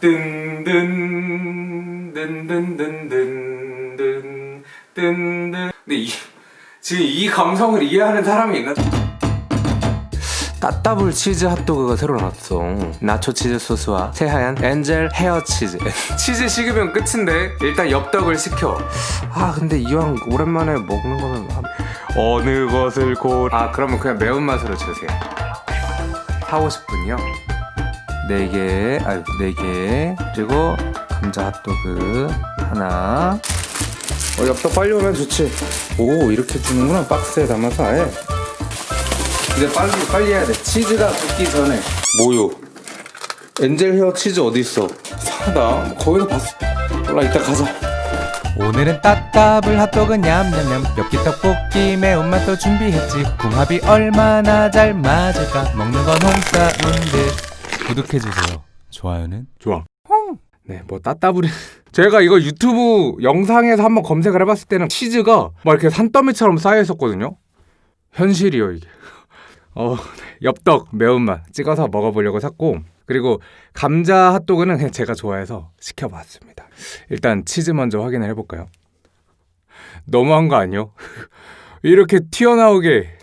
든든 든든든든든 든든 근데 이 지금 이 감성을 이해하는 사람이 있나? 따따블 치즈 핫도그가 새로 나왔어 나초 치즈 소스와 새하얀 엔젤 헤어 치즈 치즈 식으면 끝인데 일단 엽떡을 시켜 아 근데 이왕 오랜만에 먹는 거면 한- 어느 것을 고아 그러면 그냥 매운맛으로 주세요 사고 싶군요 4개 아유 4개 그리고 감자 핫도그 하나 어 엽떡 빨리 오면 좋지 오 이렇게 주는구나 박스에 담아서 아예 이제 빨리 빨리 해야 돼. 치즈가 굳기 전에. 뭐요? angel hair 치즈 어디 있어? 사다. 거기서 봤어. 몰라 이따 가자. 오늘은 따따블 핫도그 냠냠냠 엽기 떡볶이 매운맛도 준비했지 궁합이 얼마나 잘 맞을까 먹는 건 home sound 구독해주세요 좋아요는 좋아. 네, 뭐 따따블이. 제가 이거 유튜브 영상에서 한번 검색을 해봤을 때는 치즈가 막 이렇게 산더미처럼 쌓여 있었거든요. 현실이요 이게. 어, 엽떡 매운맛 찍어서 먹어보려고 샀고 그리고 감자 핫도그는 그냥 제가 좋아해서 시켜봤습니다. 일단 치즈 먼저 확인을 해볼까요? 너무한 거 아니요? 이렇게 튀어나오게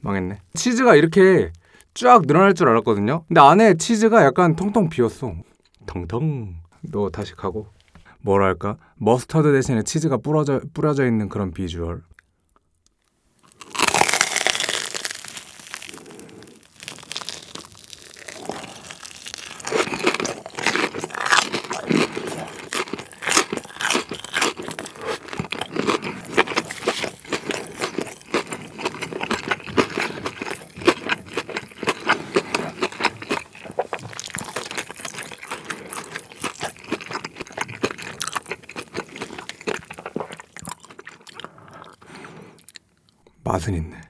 망했네. 치즈가 이렇게 쫙 늘어날 줄 알았거든요. 근데 안에 치즈가 약간 통통 비었어. 텅텅. 너 다시 가고. 뭐랄까? 머스터드 대신에 치즈가 뿌려져 뿌려져 있는 그런 비주얼. 맛은 있네.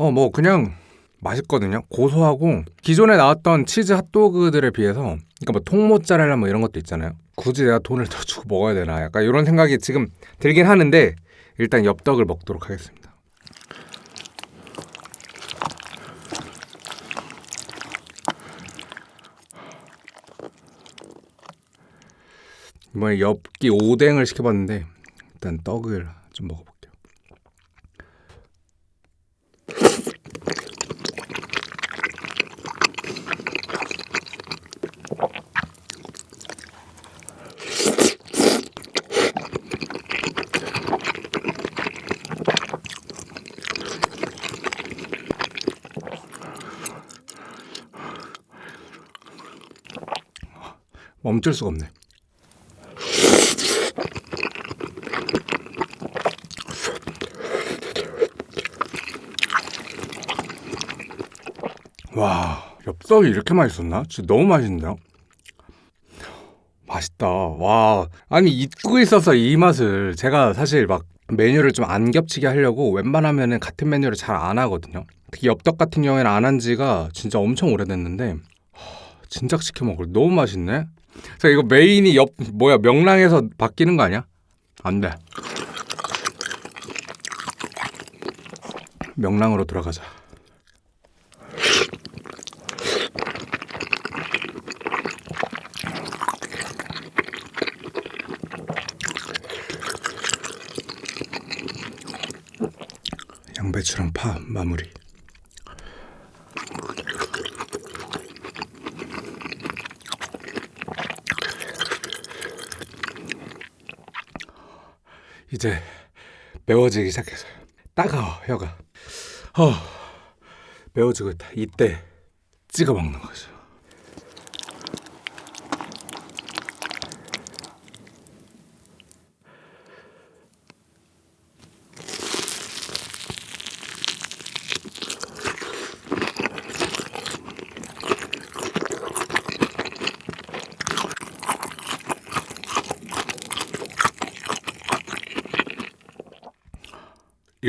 어, 뭐 그냥 맛있거든요. 고소하고 기존에 나왔던 치즈 핫도그들에 비해서 그러니까 뭐 통모짜렐라 뭐 이런 것도 있잖아요. 굳이 내가 돈을 더 주고 먹어야 되나 약간 이런 생각이 지금 들긴 하는데 일단 엽떡을 먹도록 하겠습니다. 이번에 엽기 오뎅을 시켜봤는데 일단 떡을 좀 먹어볼게요. 멈출 수가 없네. 와, 엽떡이 이렇게 맛있었나? 진짜 너무 맛있는데요? 맛있다. 와, 아니 잊고 있어서 이 맛을 제가 사실 막 메뉴를 좀 안 겹치게 하려고 웬만하면은 같은 메뉴를 잘 안 하거든요. 특히 엽떡 같은 경우에는 안 한 지가 진짜 엄청 오래됐는데 하, 진작 시켜 먹을 너무 맛있네. 그래서 이거 메인이 옆 뭐야 명랑에서 바뀌는 거 아니야? 안 돼. 명랑으로 돌아가자 양배추랑 파 마무리. 이제 매워지기 시작했어요. 따가워 혀가. 어, 매워지고 있다. 이때 찍어 먹는 거죠.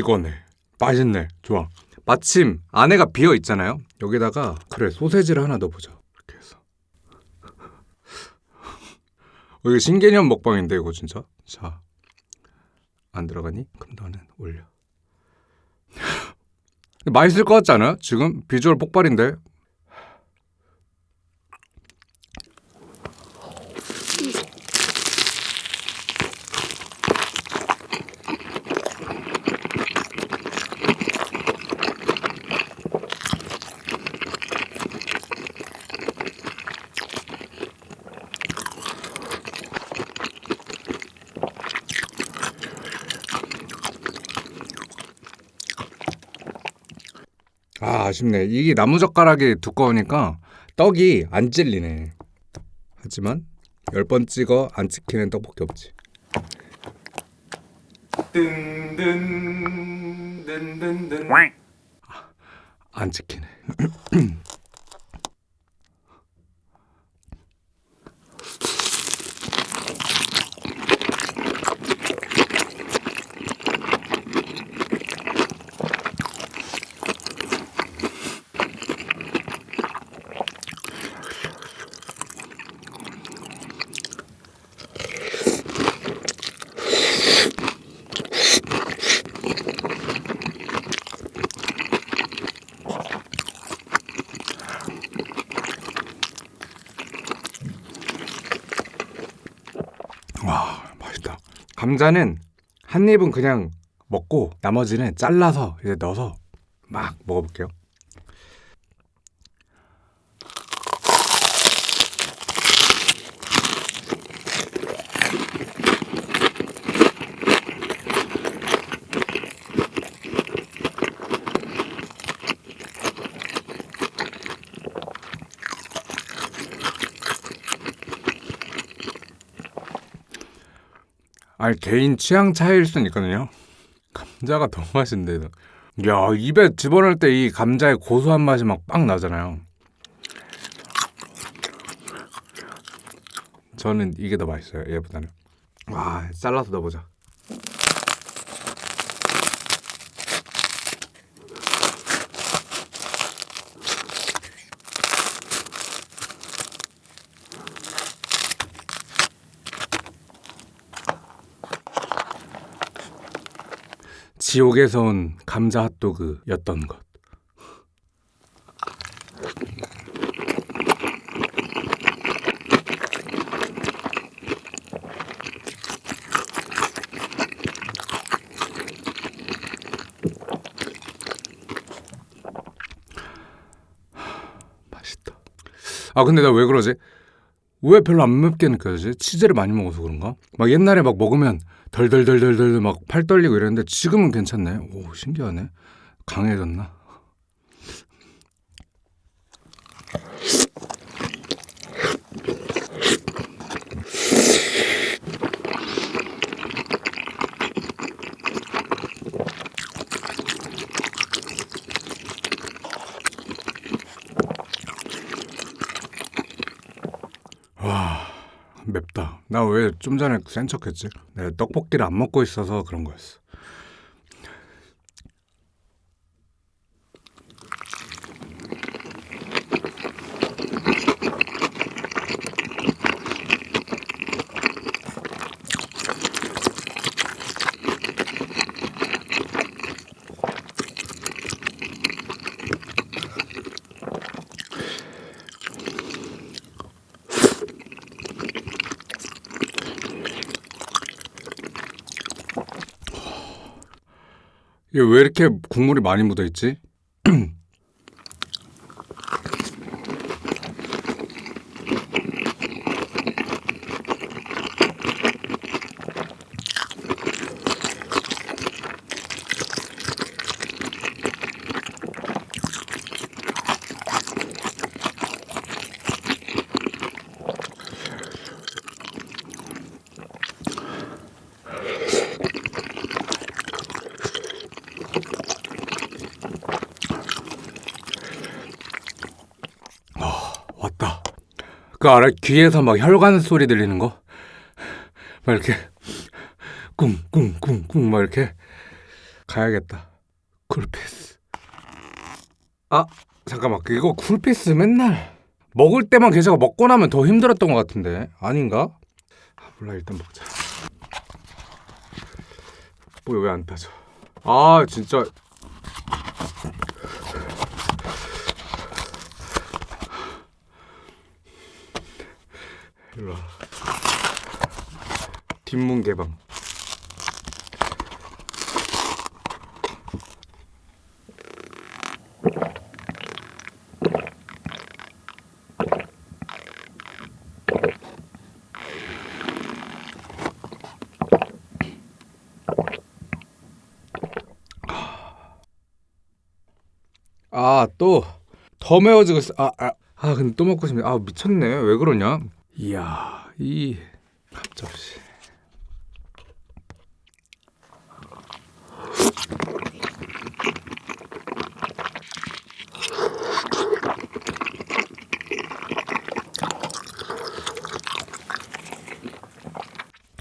이거네. 맛있네. 좋아. 마침 안에가 비어 있잖아요. 여기다가 그래 소세지를 하나 넣어보자. 이렇게 해서. 어, 이거 신개념 먹방인데 이거 진짜. 자, 안 들어가니? 그럼 너는 올려. 맛있을 것 같지 않아요? 지금 비주얼 폭발인데. 아 아쉽네. 이게 나무젓가락이 두꺼우니까 떡이 안 찔리네. 하지만 열 번 찍어 안 찍히는 떡볶이 없지. 든든 든든든 안 찍히네. 와 맛있다. 감자는 한 입은 그냥 먹고 나머지는 잘라서 이제 넣어서 막 먹어볼게요. 아니 개인 취향 차이일 수는 있거든요. 감자가 너무 맛있는데. 야 입에 집어넣을 때 이 감자의 고소한 맛이 막 빵 나잖아요. 저는 이게 더 맛있어요 얘보다는. 와 잘라서 넣어보자. 지옥에서 온 감자 핫도그였던 것. 아 근데 나 왜 그러지? 왜 별로 안 맵게 느껴지지? 치즈를 많이 먹어서 그런가? 막 옛날에 막 먹으면 덜덜덜덜덜 막 팔 떨리고 이랬는데 지금은 괜찮네. 오 신기하네. 강해졌나? 맵다. 나 왜 좀 전에 센 척했지? 내가 떡볶이를 안 먹고 있어서 그런 거였어. 이게 왜 이렇게 국물이 많이 묻어 있지? 왔다. 그 알아? 귀에서 막 혈관 소리 들리는 거? 막 이렇게 꿍꿍꿍꿍 막 이렇게 가야겠다. 쿨피스. 아 잠깐만 이거 쿨피스 맨날 먹을 때만 계속 먹고 나면 더 힘들었던 것 같은데 아닌가? 아, 몰라 일단 먹자. 뭐야 왜 안 타져? 아 진짜 뒷문 개방. 아, 또 더 매워지고 있어. 아, 아, 아, 근데 또 먹고 싶네. 아, 미쳤네. 왜 그러냐? 이야, 이 갑자기.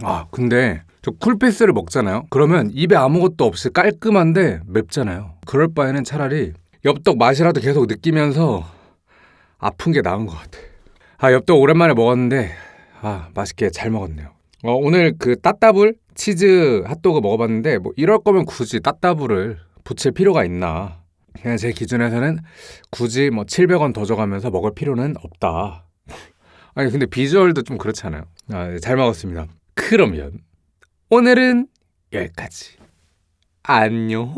아, 근데 저 쿨피스를 먹잖아요. 그러면 입에 아무것도 없이 깔끔한데 맵잖아요. 그럴 바에는 차라리 엽떡 맛이라도 계속 느끼면서 아픈 게 나은 것 같아. 아 엽떡 오랜만에 먹었는데 아 맛있게 잘 먹었네요. 어, 오늘 그 따따블 치즈 핫도그 먹어봤는데 뭐 이럴 거면 굳이 따따블을 붙일 필요가 있나? 그냥 제 기준에서는 굳이 뭐 700원 더 줘가면서 먹을 필요는 없다. 아니 근데 비주얼도 좀 그렇잖아요. 아, 네, 잘 먹었습니다. 그러면 오늘은 여기까지. 안녕.